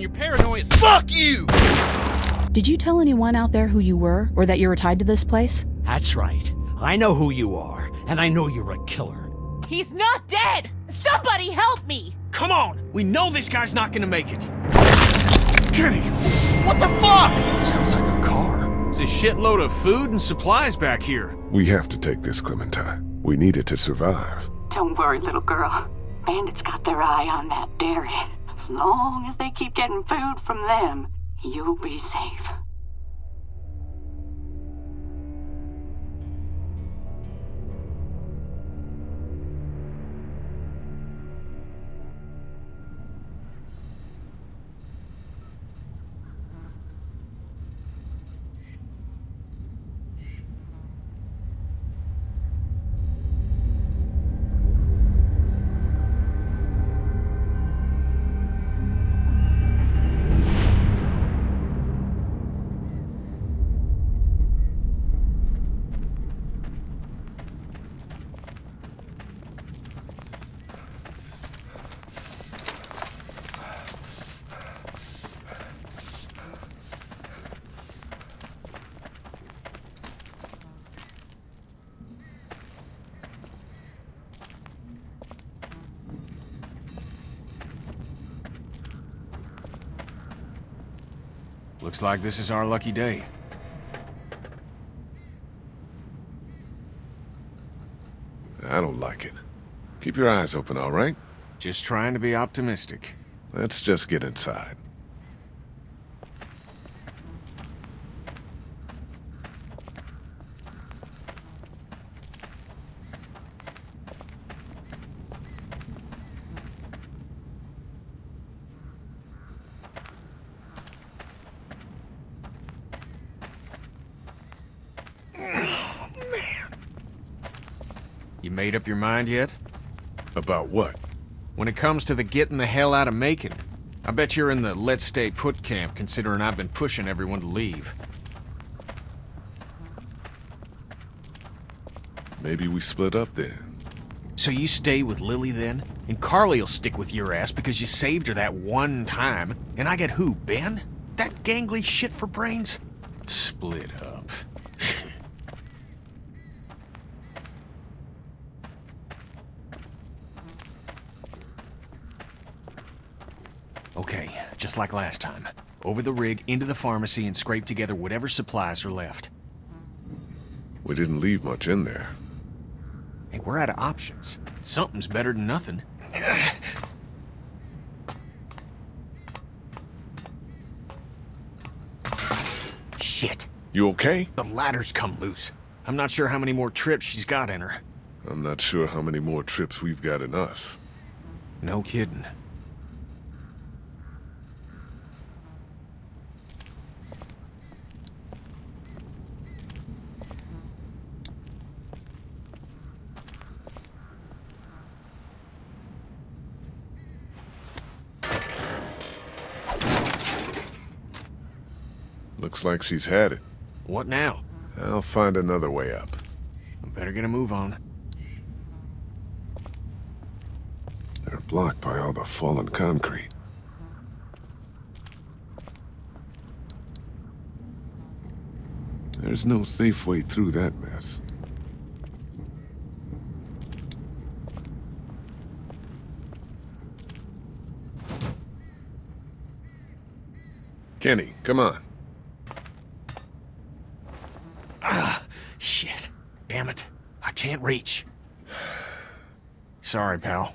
Your paranoia. Fuck you! Did you tell anyone out there who you were, or that you were tied to this place? That's right. I know who you are, and I know you're a killer. He's not dead! Somebody help me! Come on! We know this guy's not gonna make it! Kenny! What the fuck? Sounds like a car. It's a shitload of food and supplies back here. We have to take this, Clementine. We need it to survive. Don't worry, little girl. Bandits got their eye on that dairy. As long as they keep getting food from them, you'll be safe. Looks like this is our lucky day. I don't like it. Keep your eyes open, all right? Just trying to be optimistic. Let's just get inside. You made up your mind yet? About what? When it comes to the getting the hell out of Macon, I bet you're in the let's stay put camp considering I've been pushing everyone to leave. Maybe we split up then. So you stay with Lilly then? And Carley'll stick with your ass because you saved her that one time. And I get who, Ben? That gangly shit for brains? Split up. okay, just like last time. Over the rig, into the pharmacy, and scrape together whatever supplies are left. We didn't leave much in there. Hey, we're out of options. Something's better than nothing. Shit. You okay? The ladder's come loose. I'm not sure how many more trips she's got in her. I'm not sure how many more trips we've got in us. No kidding. Looks like she's had it. What now? I'll find another way up. I better get a move on. They're blocked by all the fallen concrete. There's no safe way through that mess. Kenny, come on. Shit. Damn it. I can't reach. Sorry, pal.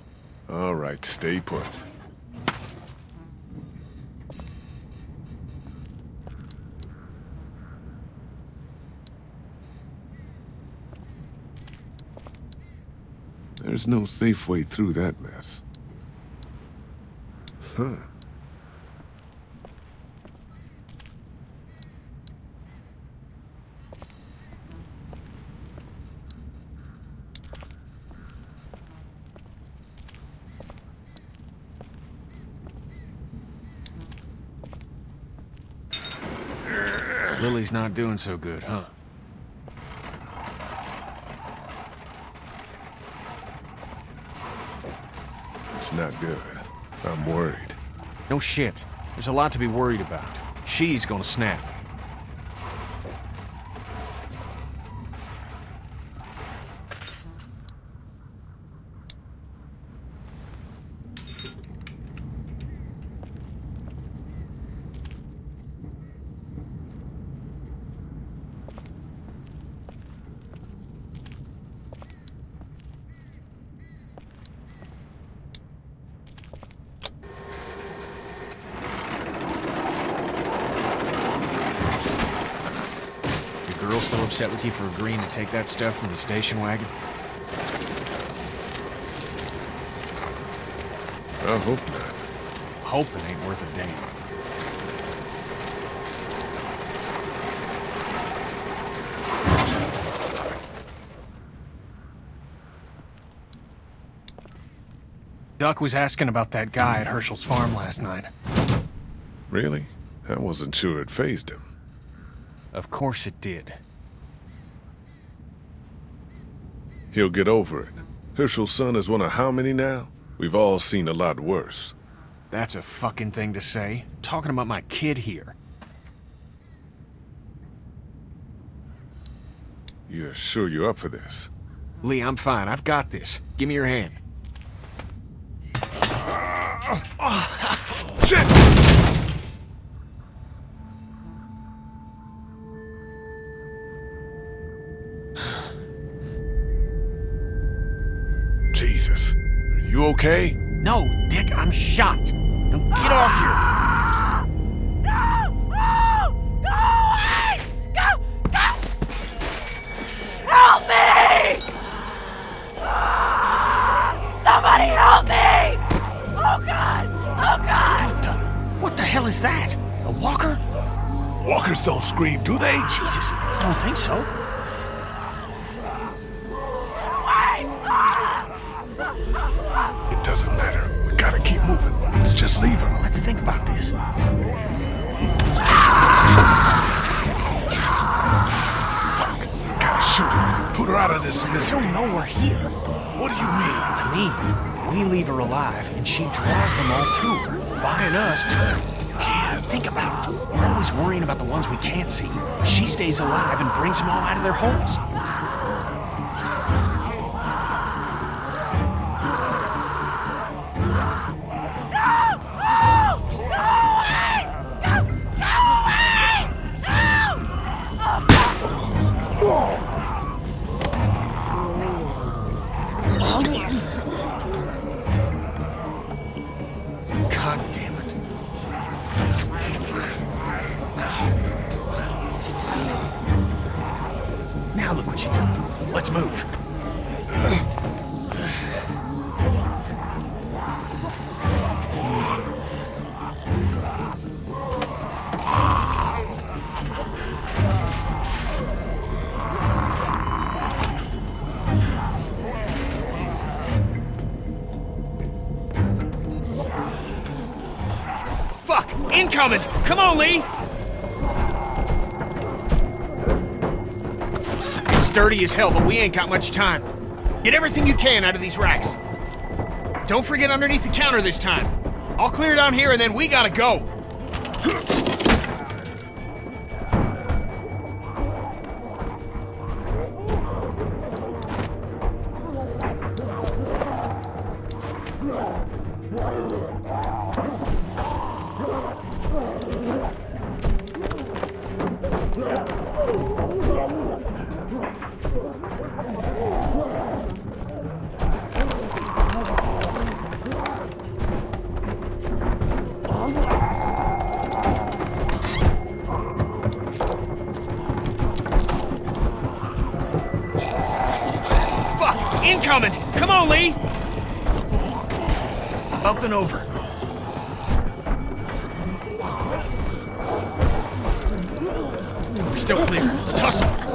All right, stay put. There's no safe way through that mess. Huh. Lilly's not doing so good, huh? It's not good. I'm worried. No shit. There's a lot to be worried about. She's gonna snap. Your girl still upset with you for agreeing to take that stuff from the station wagon? I hope not. Hoping ain't worth a damn. Duck was asking about that guy at Hershel's farm last night. Really? I wasn't sure it fazed him. Of course it did. He'll get over it. Hershel's son is one of how many now? We've all seen a lot worse. That's a fucking thing to say. Talking about my kid here. You're sure you're up for this? Lee, I'm fine. I've got this. Give me your hand. Shit! Okay? No, Dick, I'm shot. Now get off here. Help me! Somebody help me! Oh god! Oh god! What the? What the hell is that? A walker? Walkers don't scream, do they? Jesus, I don't think so. Alive, and she draws them all to her, buying us time. Kid. Think about it. We're always worrying about the ones we can't see. She stays alive and brings them all out of their holes. Let's move. Fuck! Incoming! Come on, Lee! Sturdy as hell, but we ain't got much time. Get everything you can out of these racks. Don't forget underneath the counter this time. I'll clear down here and then we gotta go. And over. We're still clear. Let's hustle.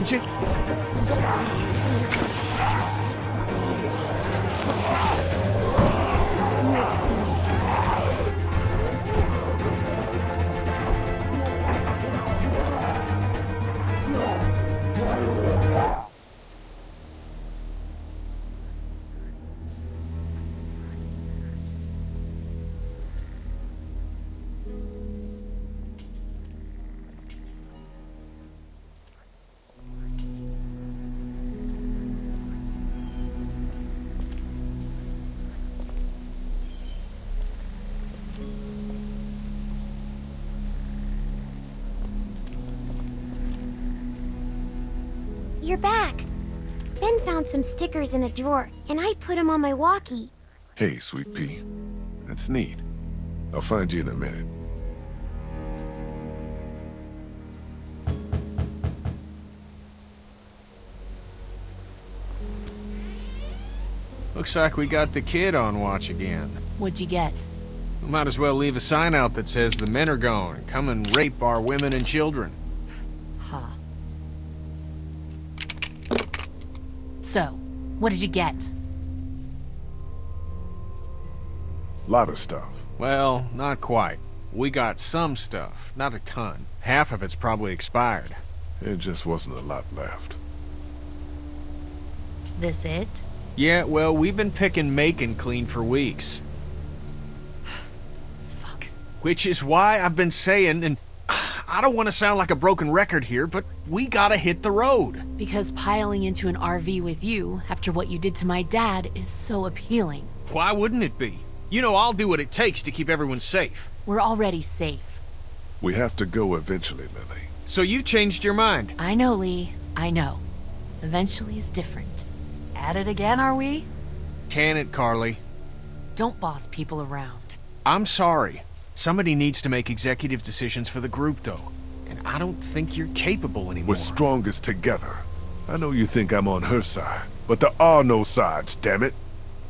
Care of you? You're back. Ben found some stickers in a drawer, and I put them on my walkie. Hey, Sweet Pea. That's neat. I'll find you in a minute. Looks like we got the kid on watch again. What'd you get? We might as well leave a sign out that says the men are gone. Come and rape our women and children. So, what did you get? A lot of stuff. Well, not quite. We got some stuff, not a ton. Half of it's probably expired. It just wasn't a lot left. This it? Yeah, well, we've been picking Macon clean for weeks. Fuck. Which is why I've been saying, and I don't want to sound like a broken record here, but we gotta hit the road. Because piling into an RV with you, after what you did to my dad, is so appealing. Why wouldn't it be? You know, I'll do what it takes to keep everyone safe. We're already safe. We have to go eventually, Lilly. So you changed your mind. I know, Lee. I know. Eventually is different. At it again, are we? Can it, Carly? Don't boss people around. I'm sorry. Somebody needs to make executive decisions for the group, though. And I don't think you're capable anymore. We're strongest together. I know you think I'm on her side, but there are no sides, damn it.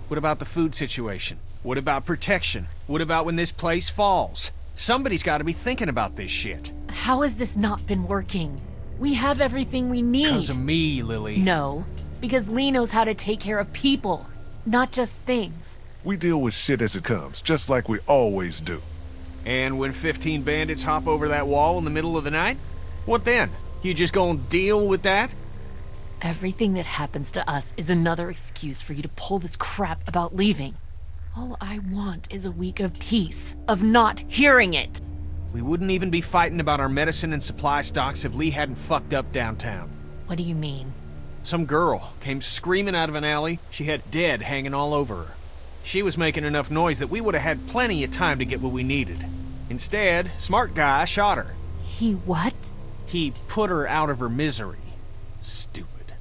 What about the food situation? What about protection? What about when this place falls? Somebody's got to be thinking about this shit. How has this not been working? We have everything we need. Because of me, Lilly. No, because Lee knows how to take care of people, not just things. We deal with shit as it comes, just like we always do. And when 15 bandits hop over that wall in the middle of the night? What then? You just gonna deal with that? Everything that happens to us is another excuse for you to pull this crap about leaving. All I want is a week of peace, of not hearing it. We wouldn't even be fighting about our medicine and supply stocks if Lee hadn't fucked up downtown. What do you mean? Some girl came screaming out of an alley. She had dead hanging all over her. She was making enough noise that we would have had plenty of time to get what we needed. Instead, smart guy shot her. He what? He put her out of her misery. Stupid.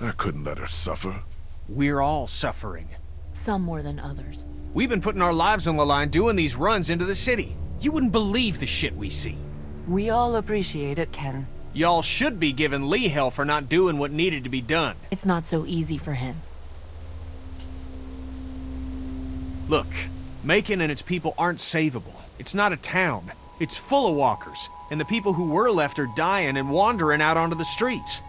I couldn't let her suffer. We're all suffering. Some more than others. We've been putting our lives on the line doing these runs into the city. You wouldn't believe the shit we see. We all appreciate it, Ken. Y'all should be giving Lee hell for not doing what needed to be done. It's not so easy for him. Look, Macon and its people aren't savable. It's not a town. It's full of walkers, and the people who were left are dying and wandering out onto the streets.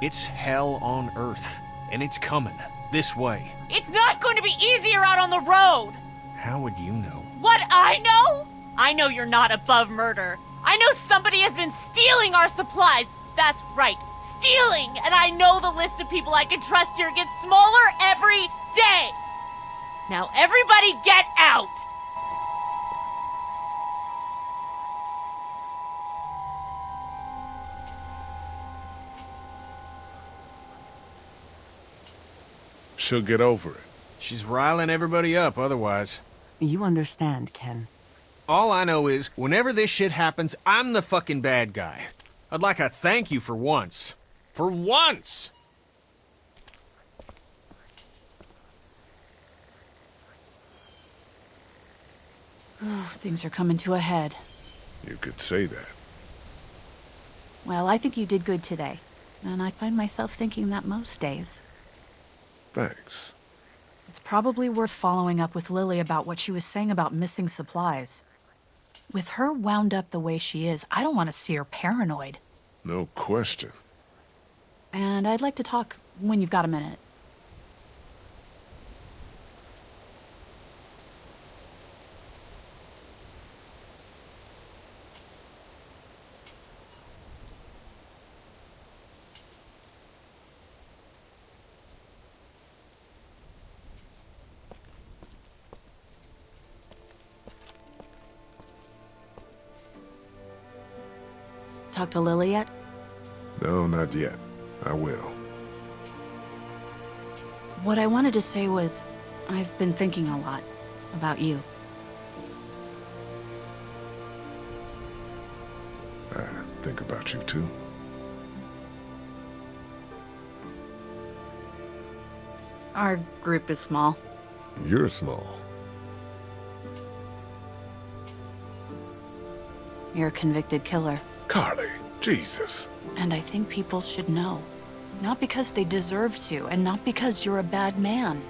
It's hell on earth, and it's coming this way. It's not going to be easier out on the road! How would you know? What I know? I know you're not above murder. I know somebody has been stealing our supplies. That's right, stealing! And I know the list of people I can trust here gets smaller every day! Now everybody get out! She'll get over it. She's riling everybody up otherwise. You understand, Ken. All I know is, whenever this shit happens, I'm the fucking bad guy. I'd like a thank you for once. For once! Things are coming to a head. You could say that. Well, I think you did good today. And I find myself thinking that most days. Thanks. It's probably worth following up with Lilly about what she was saying about missing supplies. With her wound up the way she is, I don't want to see her paranoid. No question. And I'd like to talk when you've got a minute. To Lilly yet? No, not yet. I will. What I wanted to say was, I've been thinking a lot about you. I think about you too. Our group is small. You're small. You're a convicted killer. Carley, Jesus. And I think people should know. Not because they deserve to, and not because you're a bad man.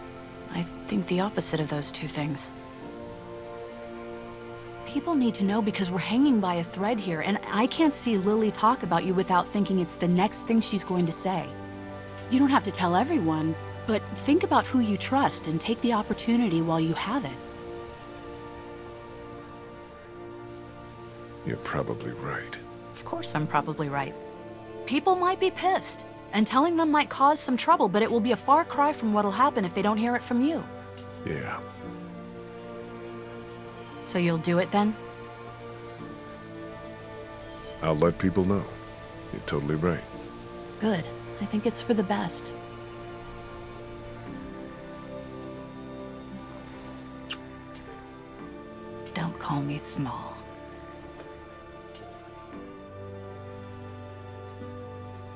I think the opposite of those two things. People need to know because we're hanging by a thread here, and I can't see Lilly talk about you without thinking it's the next thing she's going to say. You don't have to tell everyone, but think about who you trust and take the opportunity while you have it. You're probably right. Of course I'm probably right. People might be pissed, and telling them might cause some trouble, but it will be a far cry from what'll happen if they don't hear it from you. Yeah. So you'll do it then? I'll let people know. You're totally right. Good. I think it's for the best. Don't call me small.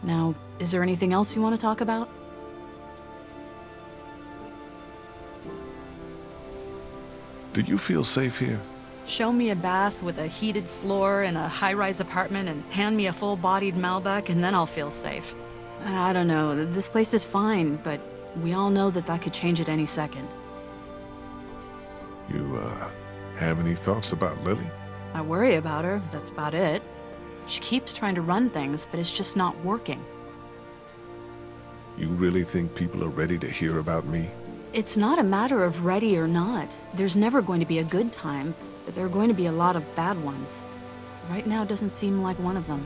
Now, is there anything else you want to talk about? Do you feel safe here? Show me a bath with a heated floor in a high-rise apartment and hand me a full-bodied Malbec and then I'll feel safe. I don't know. This place is fine, but we all know that that could change at any second. You, uh, have any thoughts about Lilly? I worry about her, that's about it. She keeps trying to run things, but it's just not working. You really think people are ready to hear about me? It's not a matter of ready or not. There's never going to be a good time, but there are going to be a lot of bad ones. Right now doesn't seem like one of them.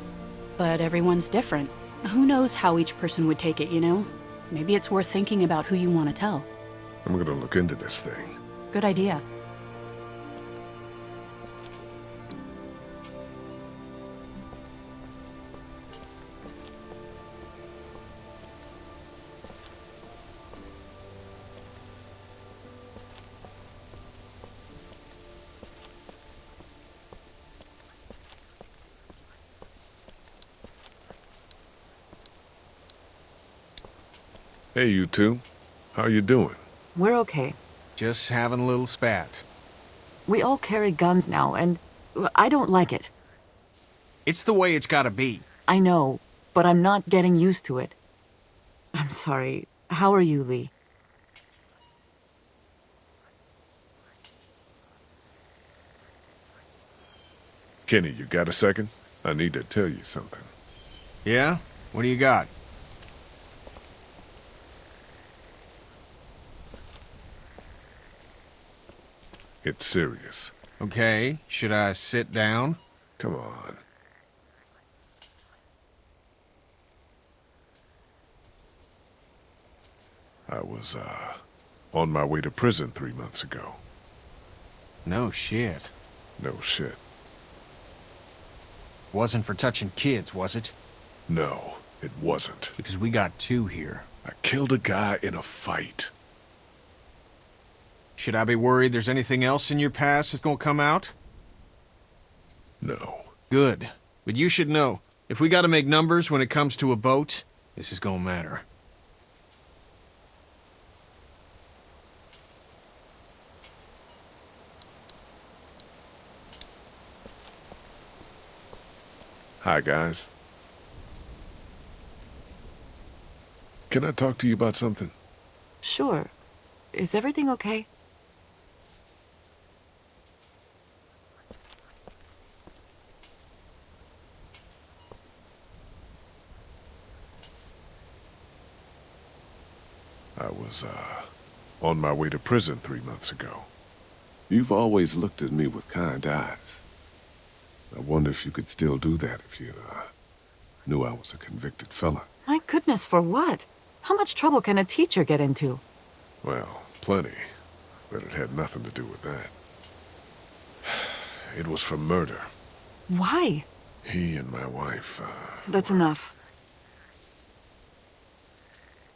But everyone's different. Who knows how each person would take it, you know? Maybe it's worth thinking about who you want to tell. I'm gonna look into this thing. Good idea. Hey, you two. How you doing? We're okay. Just having a little spat. We all carry guns now, and I don't like it. It's the way it's gotta be. I know, but I'm not getting used to it. I'm sorry. How are you, Lee? Kenny, you got a second? I need to tell you something. Yeah? What do you got? It's serious. Okay, should I sit down? Come on. I was, uh, on my way to prison three months ago. No shit. No shit. Wasn't for touching kids, was it? No, it wasn't. Because we got two here. I killed a guy in a fight. Should I be worried there's anything else in your past that's gonna come out? No. Good. But you should know, if we gotta make numbers when it comes to a boat, this is gonna matter. Hi, guys. Can I talk to you about something? Sure. Is everything okay? I was, uh, on my way to prison three months ago. You've always looked at me with kind eyes. I wonder if you could still do that if you, uh, knew I was a convicted felon. My goodness, for what? How much trouble can a teacher get into? Well, plenty. But it had nothing to do with that. It was for murder. Why? He and my wife, uh, That's enough.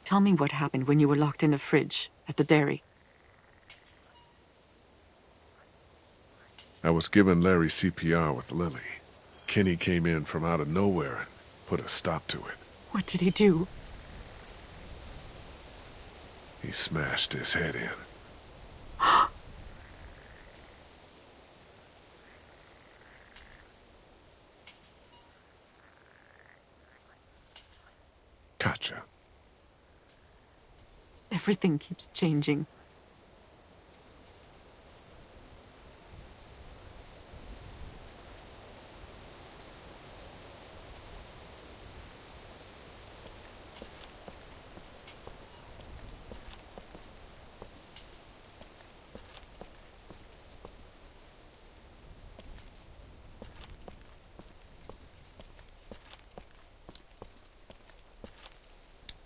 Tell me what happened when you were locked in the fridge at the dairy. I was giving Larry CPR with Lilly. Kenny came in from out of nowhere and put a stop to it. What did he do? He smashed his head in. Gotcha. Everything keeps changing.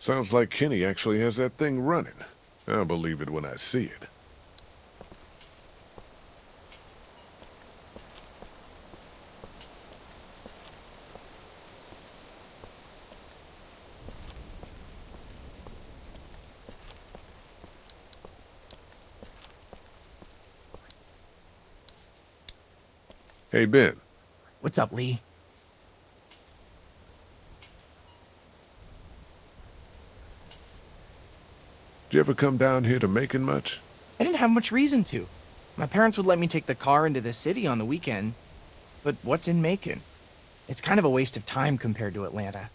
Sounds like Kenny actually has that thing running. I'll believe it when I see it. Hey, Ben. What's up, Lee? You ever come down here to Macon much? I didn't have much reason to. My parents would let me take the car into the city on the weekend. But what's in Macon? It's kind of a waste of time compared to Atlanta.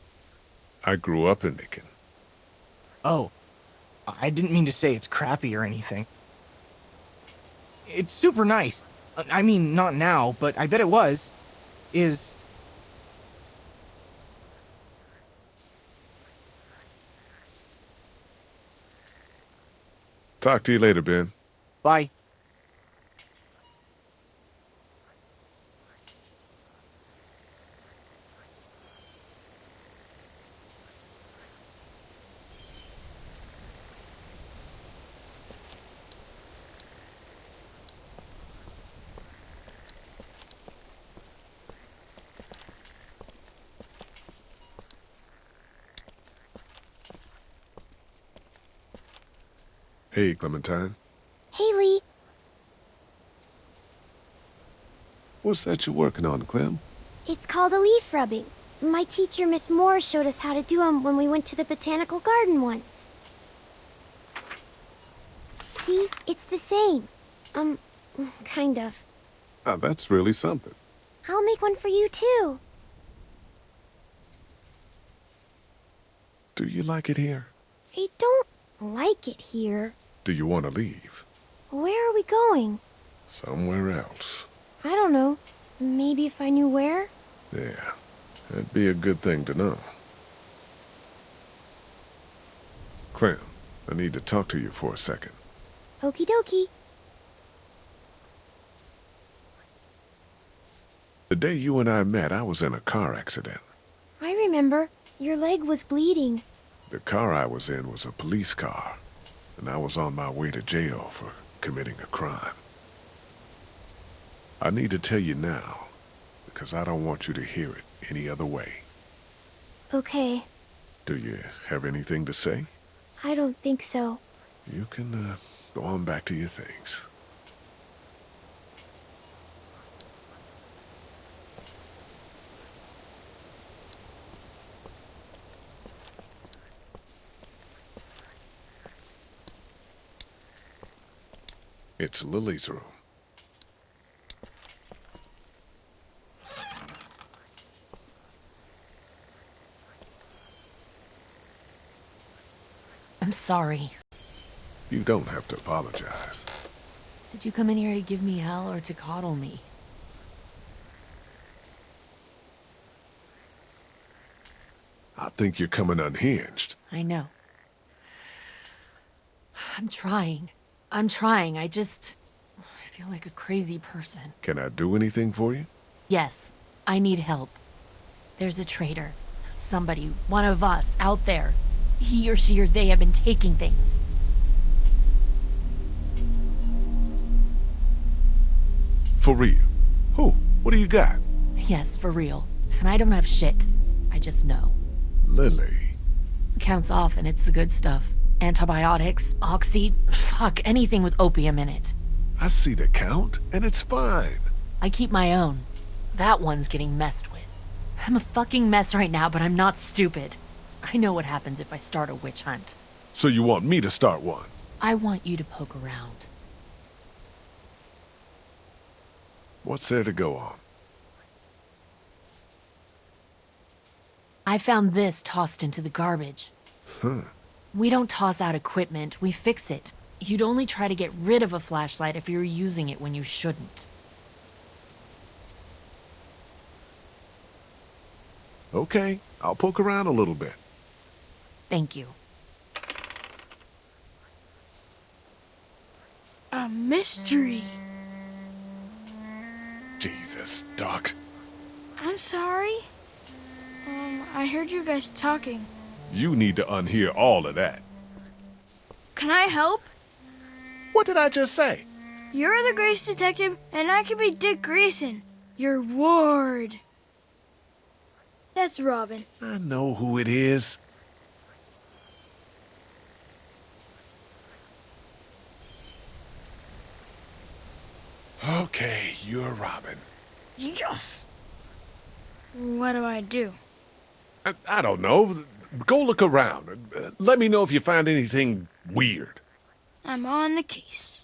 I grew up in Macon. Oh, I didn't mean to say it's crappy or anything. It's super nice. I mean, not now, but I bet it was. Is. Talk to you later, Ben. Bye. Hey, Clementine. Haley, What's that you're working on, Clem? it's called a leaf rubbing. My teacher, Miss Moore, showed us how to do 'em when we went to the botanical garden once. See, it's the same. Um, kind of. Ah, that's really something. I'll make one for you too. Do you like it here? I don't like it here. Do you want to leave? Where are we going? Somewhere else. I don't know. Maybe if I knew where? Yeah, that'd be a good thing to know. Clem, I need to talk to you for a second. Okie dokie. The day you and I met, I was in a car accident. I remember. Your leg was bleeding. The car I was in was a police car, and I was on my way to jail for committing a crime. I need to tell you now, because I don't want you to hear it any other way. Okay. Do you have anything to say? I don't think so. You can uh, Go on back to your things. It's Lilly's room. I'm sorry. You don't have to apologize. Did you come in here to give me hell or to coddle me? I think you're coming unhinged. I know. I'm trying. I'm trying. I just. I feel like a crazy person. Can I do anything for you? Yes, I need help. There's a traitor. Somebody, one of us, out there. He or she or they have been taking things. For real? Who? What do you got? Yes, for real. And I don't have shit. I just know. Lily. Counts off and it's the good stuff. Antibiotics, oxy, fuck, anything with opium in it. I see the count, and it's fine. I keep my own. That one's getting messed with. I'm a fucking mess right now, but I'm not stupid. I know what happens if I start a witch hunt. So you want me to start one? I want you to poke around. What's there to go on? I found this tossed into the garbage. Huh. We don't toss out equipment, we fix it. You'd only try to get rid of a flashlight if you were using it when you shouldn't. Okay, I'll poke around a little bit. Thank you. A mystery. Jesus, Doc. I'm sorry. Um, I heard you guys talking. You need to unhear all of that. Can I help? What did I just say? You're the Great Detective, and I can be Dick Grayson, your ward. That's Robin. I know who it is. Okay, you're Robin. Yes. What do I do? I, I don't know. Go look around. Let me know if you find anything weird. I'm on the case.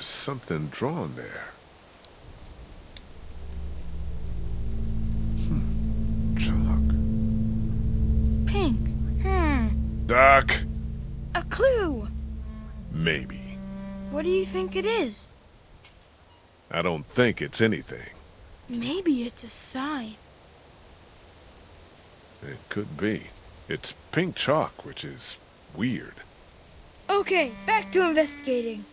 There's something drawn there. Hmm. Chalk. Pink. Hmm. Doc. A clue. Maybe. What do you think it is? I don't think it's anything. Maybe it's a sign. It could be. It's pink chalk, which is weird. Okay, back to investigating.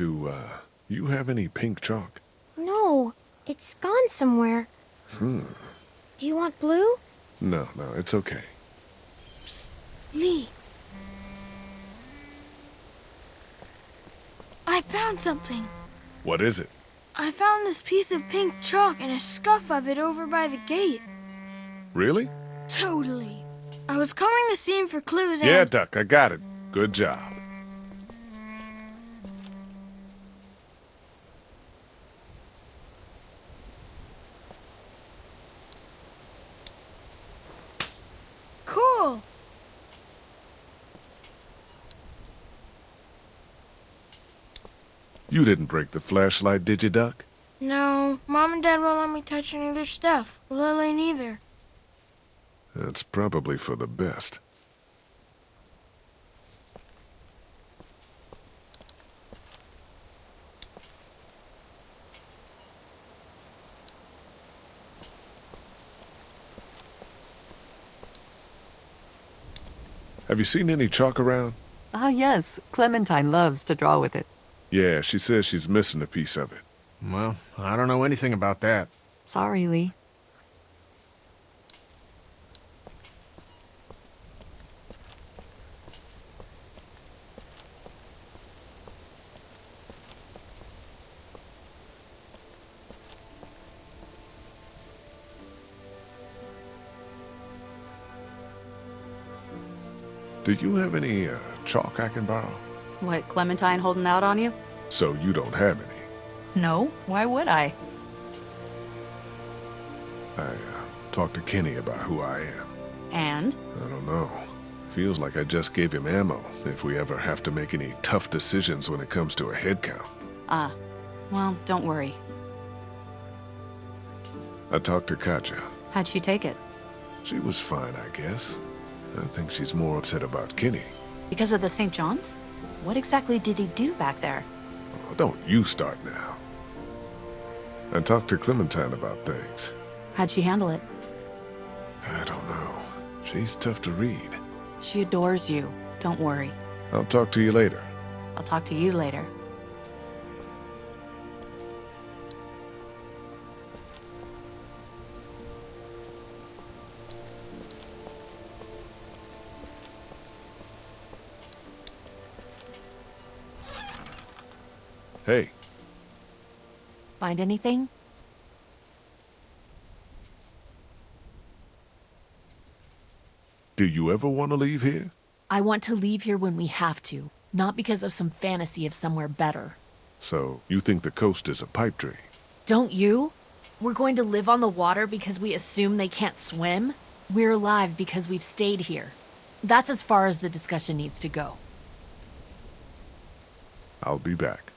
Do, uh, you have any pink chalk? No, it's gone somewhere. Hmm. Do you want blue? No, no, it's okay. Lee. I found something. What is it? I found this piece of pink chalk and a scuff of it over by the gate. Really? Totally. I was combing the scene for clues and... Yeah, Duck, I got it. Good job. You didn't break the flashlight, did you, Duck? No, Mom and Dad won't let me touch any of their stuff. Lilly neither. That's probably for the best. Have you seen any chalk around? Ah, yes. Clementine loves to draw with it. Yeah, she says she's missing a piece of it. Well, I don't know anything about that. Sorry, Lee. Do you have any uh, chalk I can borrow? What, Clementine holding out on you? So you don't have any. No, why would I? I uh, talked to Kenny about who I am. And? I don't know. Feels like I just gave him ammo if we ever have to make any tough decisions when it comes to a head count. Ah, well, don't worry. I talked to Katjaa. How'd she take it? She was fine, I guess. I think she's more upset about Kenny. Because of the St. John's? What exactly did he do back there? Oh, don't you start now. I talked to Clementine about things. How'd she handle it? I don't know. She's tough to read. She adores you. Don't worry. I'll talk to you later. I'll talk to you later. Hey, Find anything? do you ever want to leave here? I want to leave here when we have to, not because of some fantasy of somewhere better. So, you think the coast is a pipe dream? Don't you? We're going to live on the water because we assume they can't swim? We're alive because we've stayed here. That's as far as the discussion needs to go. I'll be back.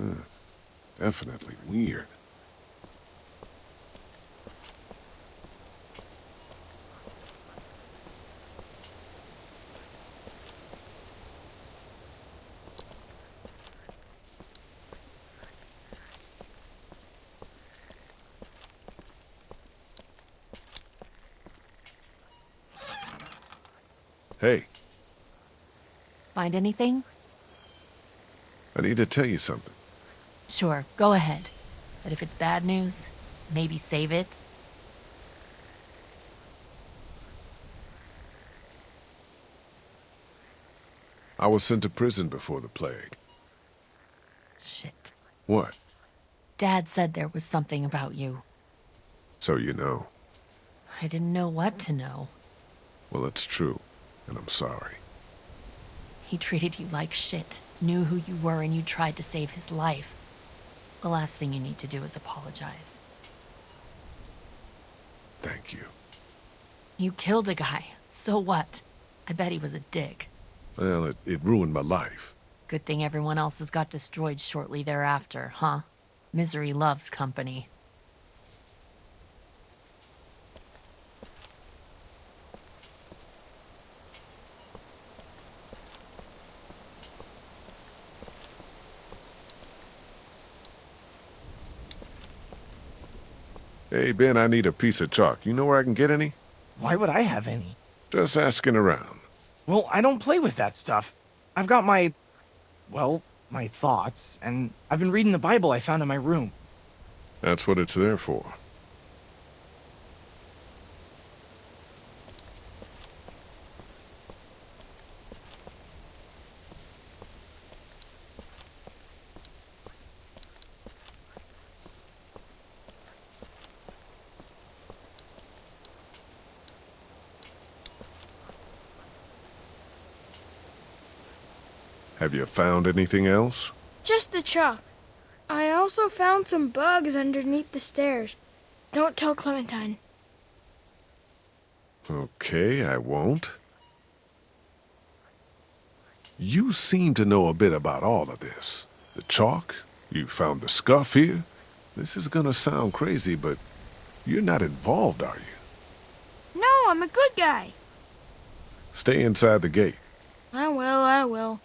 Huh. Definitely weird. Hey, Find anything? I need to tell you something. Sure, go ahead. But if it's bad news, maybe save it. I was sent to prison before the plague. Shit. What? Dad said there was something about you. So you know. I didn't know what to know. Well, it's true, and I'm sorry. He treated you like shit, knew who you were, and you tried to save his life. The last thing you need to do is apologize. Thank you. You killed a guy. So what? I bet he was a dick. Well, it, it ruined my life. Good thing everyone else's got destroyed shortly thereafter, huh? Misery loves company. Hey, Ben, I need a piece of chalk. You know where I can get any? Why would I have any? Just asking around. Well, I don't play with that stuff. I've got my. well, my thoughts, and I've been reading the Bible I found in my room. That's what it's there for. Have you found anything else? Just the chalk. I also found some bugs underneath the stairs. Don't tell Clementine. Okay, I won't. You seem to know a bit about all of this. The chalk, you found the scuff here. This is gonna sound crazy, but you're not involved, are you? No, I'm a good guy. Stay inside the gate. I will, I will.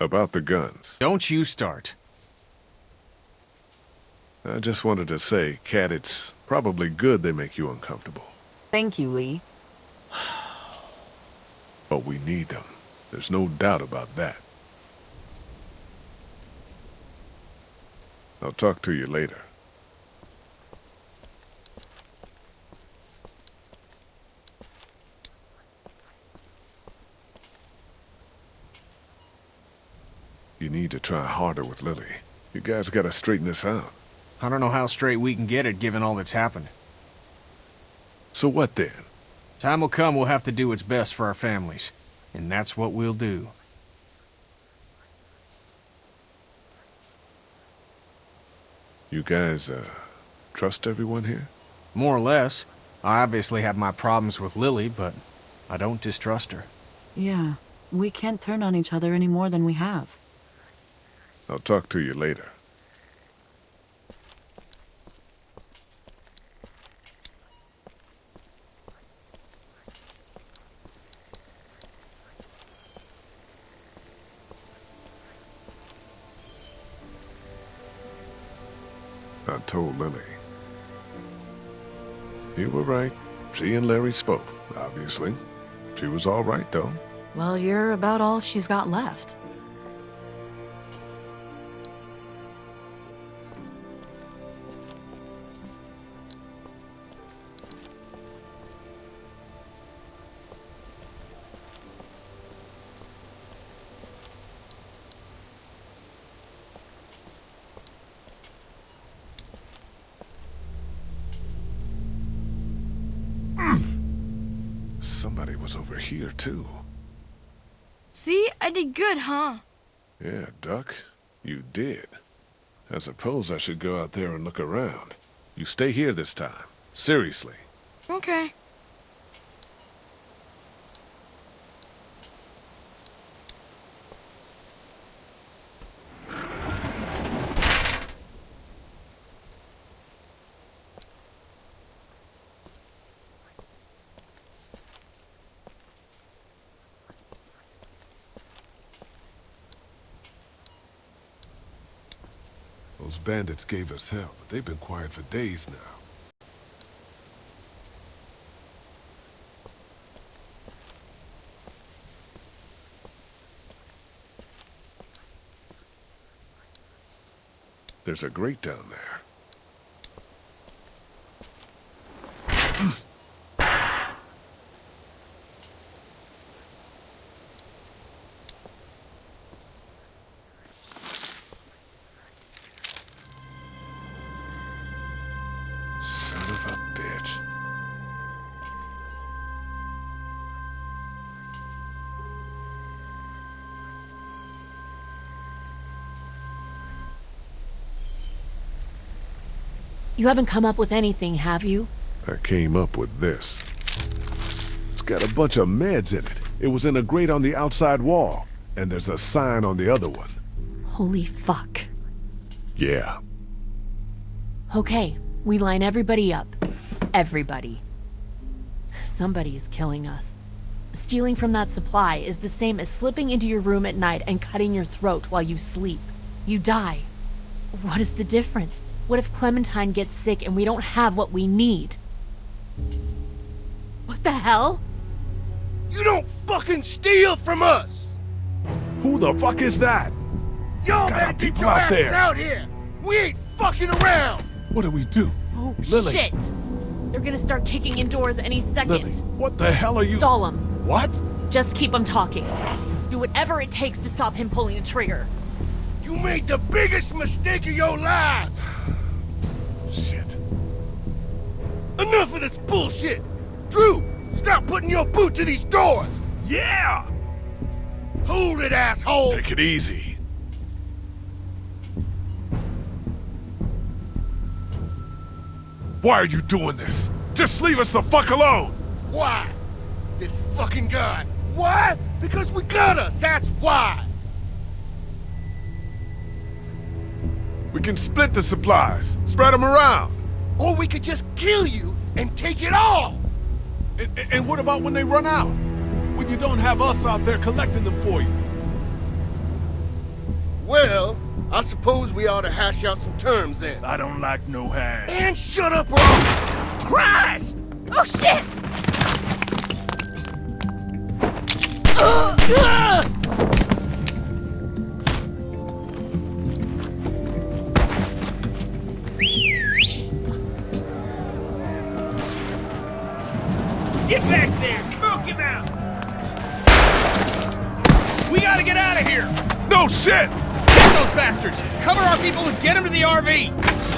About the guns. Don't you start. I just wanted to say, Cat, it's probably good they make you uncomfortable. Thank you, Lee. But we need them. There's no doubt about that. I'll talk to you later. You need to try harder with Lilly. You guys gotta straighten this out. I don't know how straight we can get it given all that's happened. So what then? Time will come we'll have to do what's best for our families. And that's what we'll do. You guys, uh, trust everyone here? More or less. I obviously have my problems with Lilly, but I don't distrust her. Yeah, we can't turn on each other any more than we have. I'll talk to you later. I told Lilly. You were right. She and Larry spoke, obviously. She was all right, though. Well, you're about all she's got left. Somebody was over here, too. See, I did good, huh? Yeah, Duck, you did. I suppose I should go out there and look around. You stay here this time. Seriously. Okay. Bandits gave us hell, but they've been quiet for days now. There's a grate down there. You haven't come up with anything, have you? I came up with this. It's got a bunch of meds in it. It was in a grate on the outside wall. And there's a sign on the other one. Holy fuck. Yeah. Okay, we line everybody up. Everybody. Somebody is killing us. Stealing from that supply is the same as slipping into your room at night and cutting your throat while you sleep. You die. What is the difference? What if Clementine gets sick and we don't have what we need? What What the hell? You don't fucking steal from us! Who the fuck is that? Y'all Got better our get people your out there. out here! We ain't fucking around! What do we do? Oh, Lilly. shit! They're gonna start kicking in doors any second. Lilly, what the hell are you? Stall him. What? Just keep him talking. Do whatever it takes to stop him pulling the trigger. You made the biggest mistake of your life! Shit. Enough of this bullshit! Drew, stop putting your boot to these doors! Yeah! Hold it, asshole! Take it easy. Why are you doing this? Just leave us the fuck alone! Why? This fucking guy. Why? Because we gotta! That's why! We can split the supplies, spread them around. Or we could just kill you and take it all! And, and what about when they run out? When you don't have us out there collecting them for you? Well, I suppose we ought to hash out some terms then. I don't like no hash. And shut up, Rob! Christ! Oh shit! We gotta get out of here! No shit! Get those bastards! Cover our people and get them to the RV!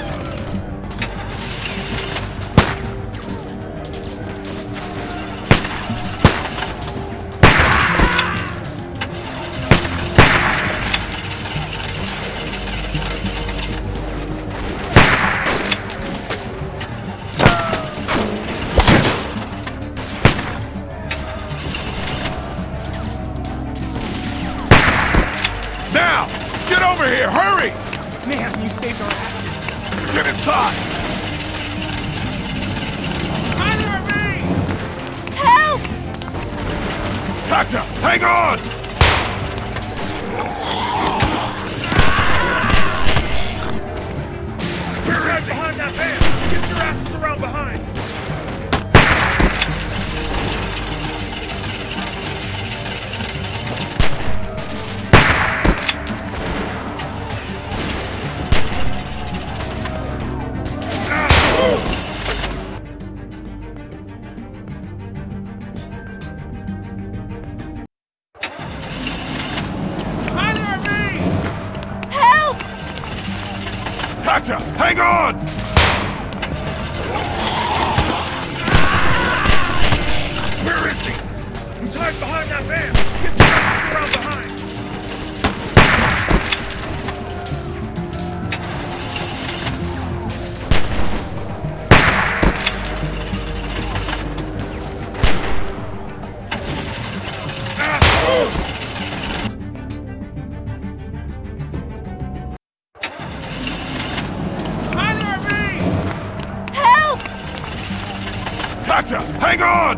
Gotcha! Hang on!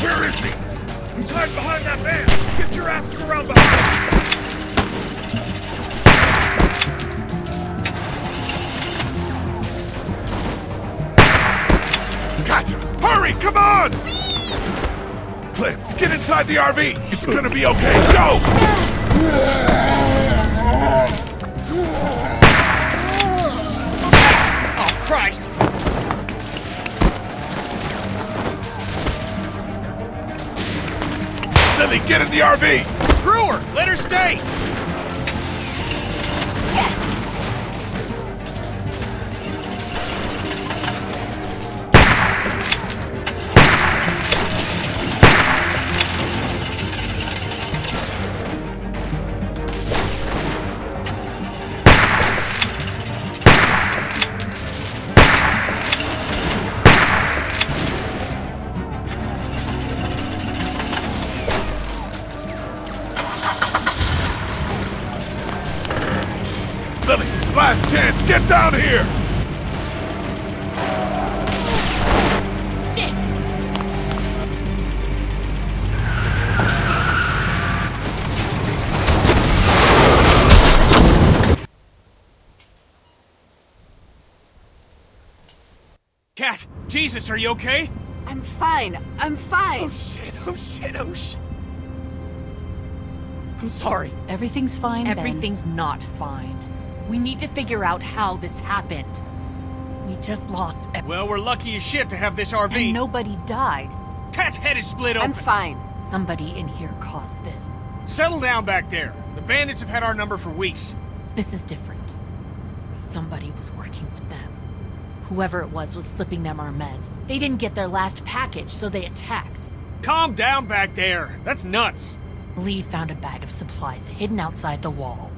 Where is he? He's hiding behind that van! Get your asses around behind! Gotcha! Hurry! Come on! Clint, get inside the RV! It's gonna be okay! Go! Christ! Lilly, get in the RV! Screw her! Let her stay! Cat, Jesus, are you okay? I'm fine. I'm fine. Oh shit, oh shit, oh shit. I'm sorry. Everything's fine, Ben. Everything's not fine. We need to figure out how this happened. We just lost ev- Well, we're lucky as shit to have this RV. And nobody died. Cat's head is split open. I'm fine. Somebody in here caused this. Settle down back there. The bandits have had our number for weeks. This is different. Somebody was working with them. Whoever it was was slipping them our meds. They didn't get their last package, so they attacked. Calm down back there. That's nuts. Lee found a bag of supplies hidden outside the wall.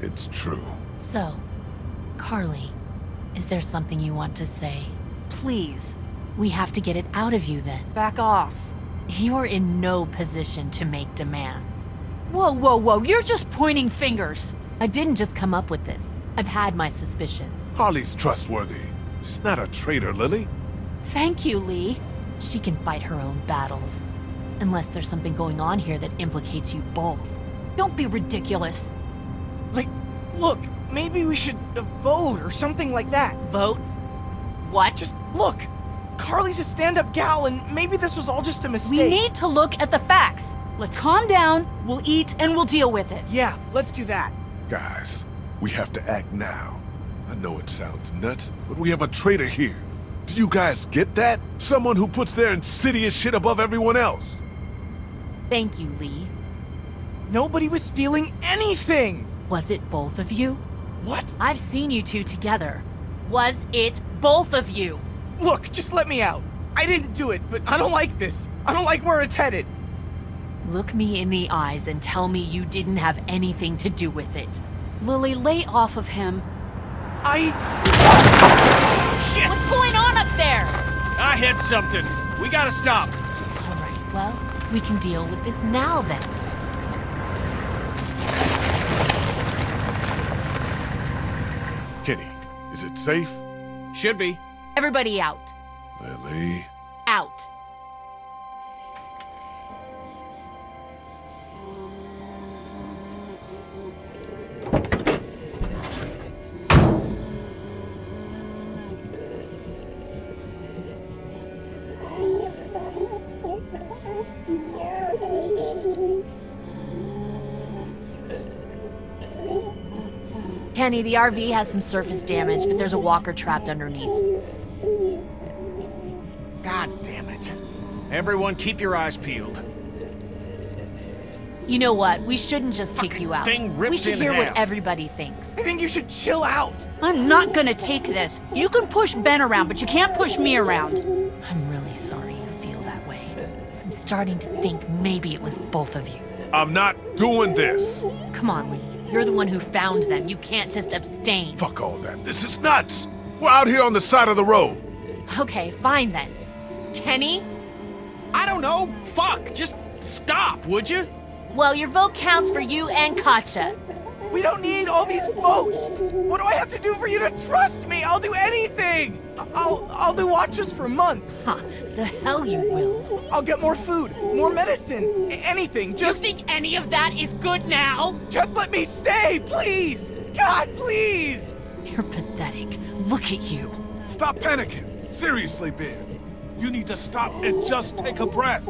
It's true. So, Carley, is there something you want to say? Please. We have to get it out of you then. Back off. You're in no position to make demands. Whoa, whoa, whoa, you're just pointing fingers. I didn't just come up with this. I've had my suspicions. Holly's trustworthy. She's not a traitor, Lilly. Thank you, Lee. She can fight her own battles. Unless there's something going on here that implicates you both. Don't be ridiculous. Like, look, maybe we should uh, vote or something like that. Vote? What? Just look. Carley's a stand-up gal, and maybe this was all just a mistake. We need to look at the facts. Let's calm down, we'll eat, and we'll deal with it. Yeah, let's do that. Guys, we have to act now. I know it sounds nuts, but we have a traitor here. Do you guys get that? Someone who puts their insidious shit above everyone else. Thank you, Lee. Nobody was stealing anything! Was it both of you? What? I've seen you two together. Was it both of you? Look, just let me out. I didn't do it, but I don't like this. I don't like where it's headed. Look me in the eyes and tell me you didn't have anything to do with it. Lilly, lay off of him. I... Shit! What's going on up there? I hit something. We gotta stop. All right, well, we can deal with this now then. Kenny, is it safe? Should be. Everybody out. Lilly. Out. Kenny, the RV has some surface damage, but there's a walker trapped underneath. God damn it. Everyone keep your eyes peeled. You know what? We shouldn't just kick you out. thing rips we should in hear half. what everybody thinks. I think you should chill out. I'm not gonna take this. You can push Ben around, but you can't push me around. I'm really sorry you feel that way. I'm starting to think maybe it was both of you. I'm not doing this. Come on, Lee. You're the one who found them. You can't just abstain. Fuck all that. This is nuts. We're out here on the side of the road. Okay, fine then. Kenny? I don't know. Fuck. Just stop, would you? Well, your vote counts for you and Katjaa. We don't need all these votes. What do I have to do for you to trust me? I'll do anything. I'll I'll do watches for months. Huh, the hell you will. I'll get more food, more medicine, anything. Just you think any of that is good now? just let me stay, please. God, please. You're pathetic. Look at you. Stop panicking. Seriously, Ben. You need to stop and just take a breath.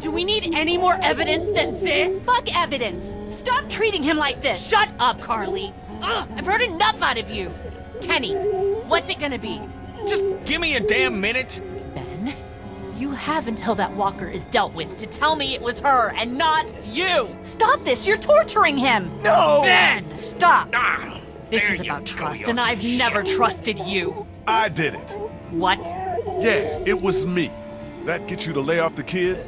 Do we need any more evidence than this? Fuck evidence. Stop treating him like this. Shut up, Carley. Ugh, I've heard enough out of you. Kenny, what's it gonna be? Just give me a damn minute. Ben, you have until that walker is dealt with to tell me it was her and not you. Stop this. You're torturing him. No. Ben, Stop. Ah, this is about trust, and I've shit. never trusted you. I did it. What? Yeah, it was me. That get you to lay off the kid?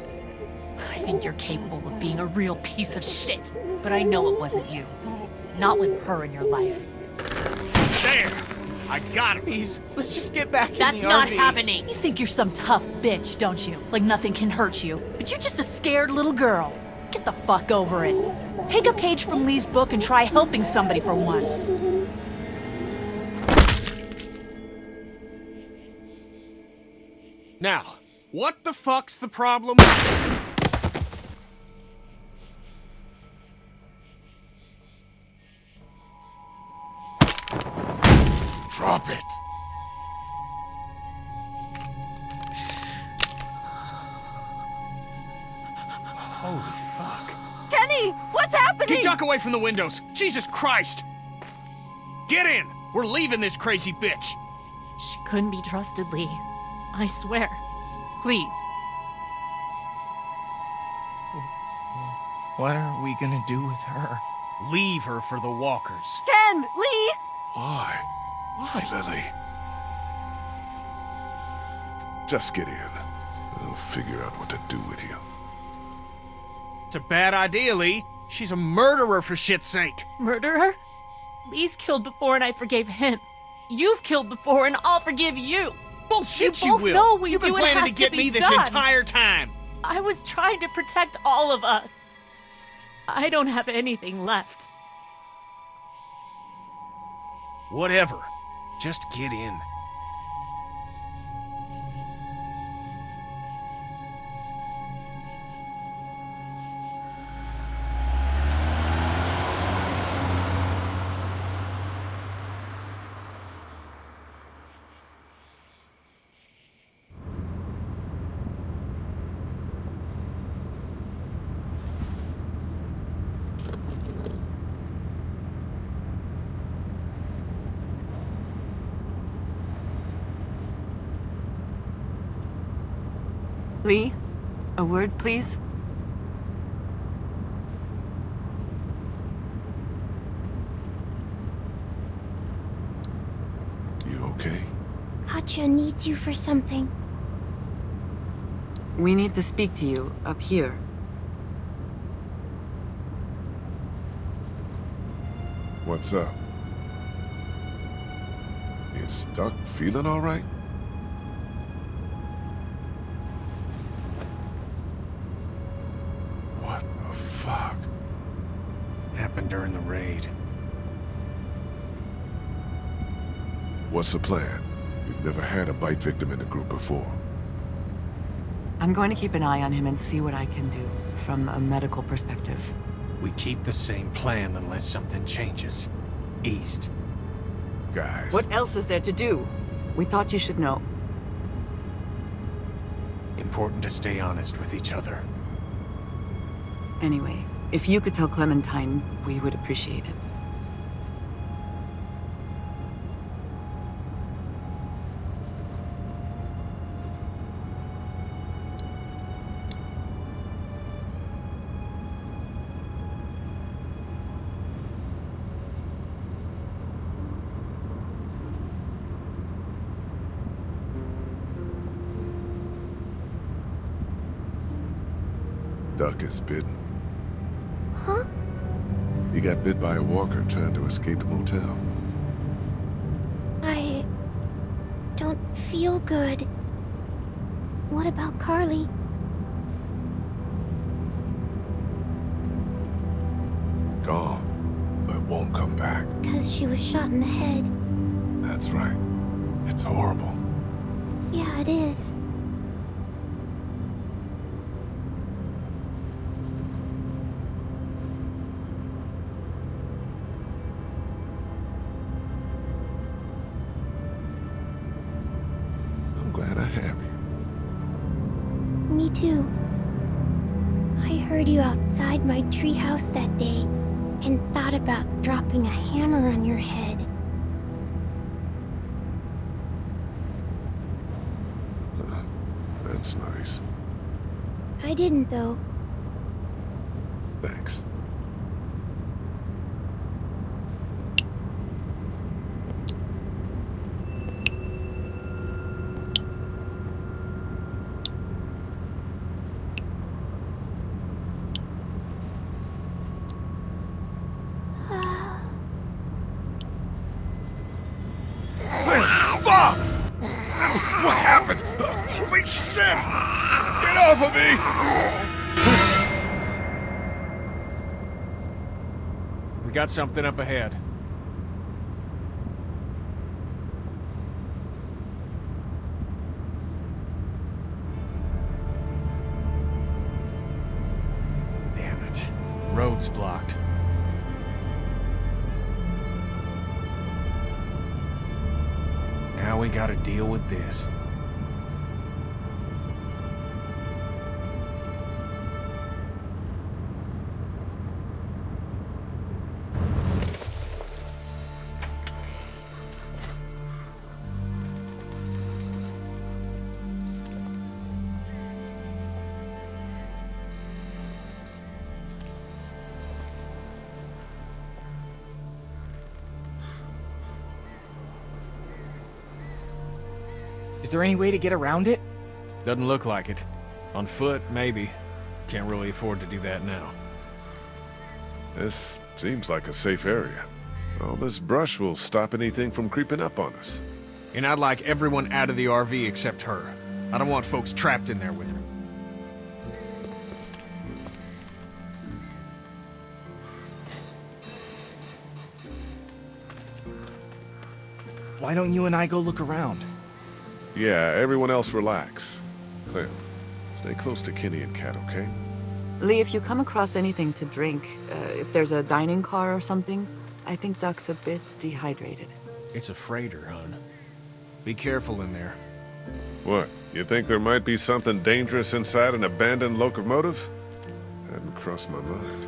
I think you're capable of being a real piece of shit, but I know it wasn't you. Not with her in your life. There. I got him. Please, let's just get back That's in the not RV. happening. You think you're some tough bitch, don't you? Like nothing can hurt you. But you're just a scared little girl. Get the fuck over it. Take a page from Lee's book and try helping somebody for once. Now, what the fuck's the problem? Drop it. Holy fuck. Kenny, what's happening? Get Duck away from the windows. Jesus Christ. Get in. We're leaving this crazy bitch. She couldn't be trusted, Lee. I swear. Please. What are we gonna do with her? Leave her for the walkers. Ken! Lee! Why? Why, Lilly? Just get in. I'll figure out what to do with you. It's a bad idea, Lee. She's a murderer for shit's sake. Murderer? Lee's killed before and I forgave him. You've killed before and I'll forgive you. Bullshit, you, you both will. know we You've do been it planning has to get be me this done. entire time. I was trying to protect all of us. I don't have anything left. Whatever. Just get in. Lee? A word, please? You okay? Katjaa needs you for something. We need to speak to you up here. What's up? Is Duck feeling all right? What's the plan? We've never had a bite victim in the group before. I'm going to keep an eye on him and see what I can do from a medical perspective. We keep the same plan unless something changes. East. Guys. What else is there to do? We thought you should know. Important to stay honest with each other. Anyway, if you could tell Clementine, we would appreciate it. Duck is bitten. Huh? He got bit by a walker trying to escape the motel. I don't feel good. What about Carley? Gone, but won't come back. Because she was shot in the head. That's right. It's horrible. Yeah, it is. Though. Something up ahead. Damn it. Road's blocked. Now we gotta deal with this. There any way to get around it? Doesn't look like it. On foot, maybe. Can't really afford to do that now. This seems like a safe area. All this brush will stop anything from creeping up on us. And I'd like everyone out of the RV except her. I don't want folks trapped in there with her. Why don't you and I go look around? Yeah, everyone else relax. Clem, stay close to Kenny and Kat, okay? Lee, if you come across anything to drink, uh, if there's a dining car or something, I think Duck's a bit dehydrated. It's a freighter, hon. Be careful in there. What? You think there might be something dangerous inside an abandoned locomotive? Hadn't crossed my mind.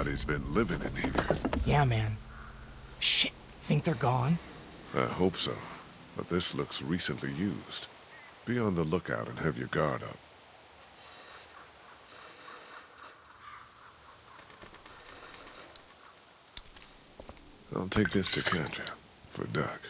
Somebody's been living in here. Yeah, man. Shit. Think they're gone? I hope so. But this looks recently used. Be on the lookout and have your guard up. I'll take this to Katjaa for Duck.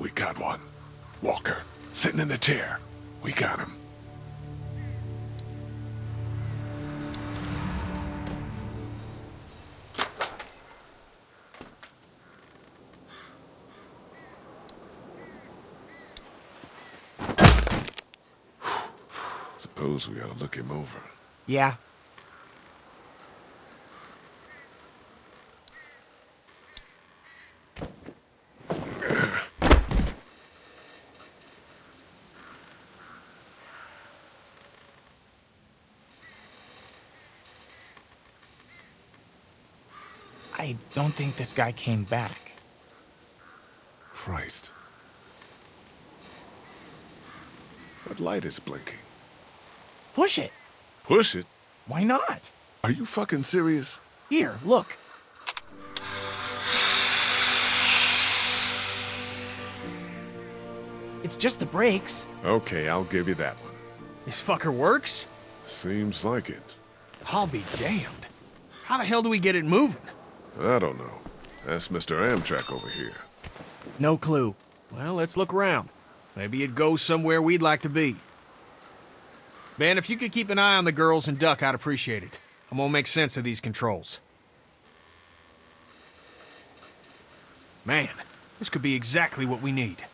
We got one. Walker, sitting in the chair. We got him. Suppose we ought to look him over. Yeah. I don't think this guy came back. Christ. That light is blinking. Push it. Push it? Why not? Are you fucking serious? Here, look. It's just the brakes. Okay, I'll give you that one. This fucker works? Seems like it. I'll be damned. How the hell do we get it moving? I don't know. Ask Mr. Amtrak over here. No clue. Well, let's look around. Maybe it goes somewhere we'd like to be. Ben, if you could keep an eye on the girls and Duck, I'd appreciate it. I'm gonna make sense of these controls. Man, this could be exactly what we need.